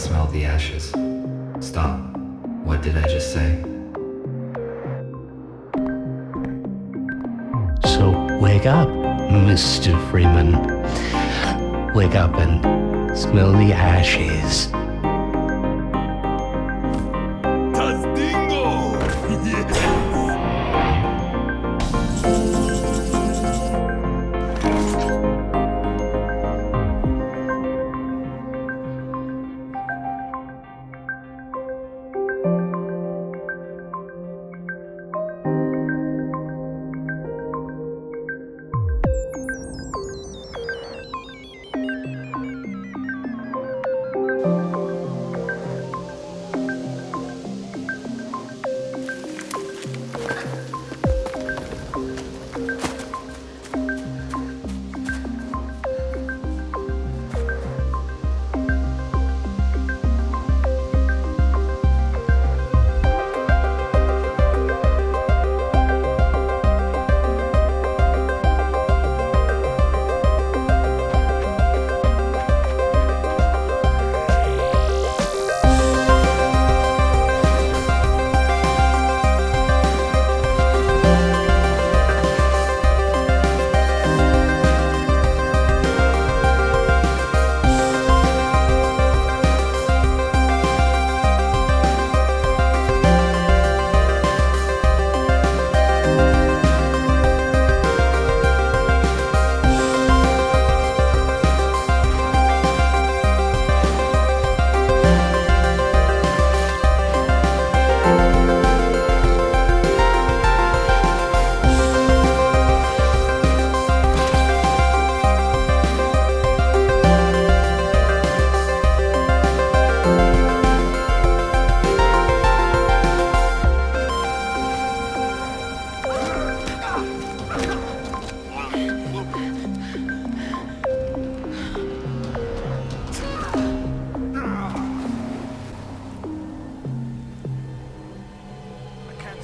Smell the ashes. Stop. What did I just say? So wake up, Mr. Freeman. Wake up and smell the ashes.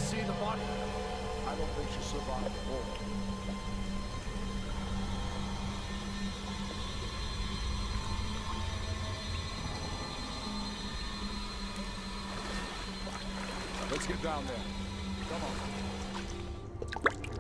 See the body. I don't think she survived the war. Let's get down there. Come on.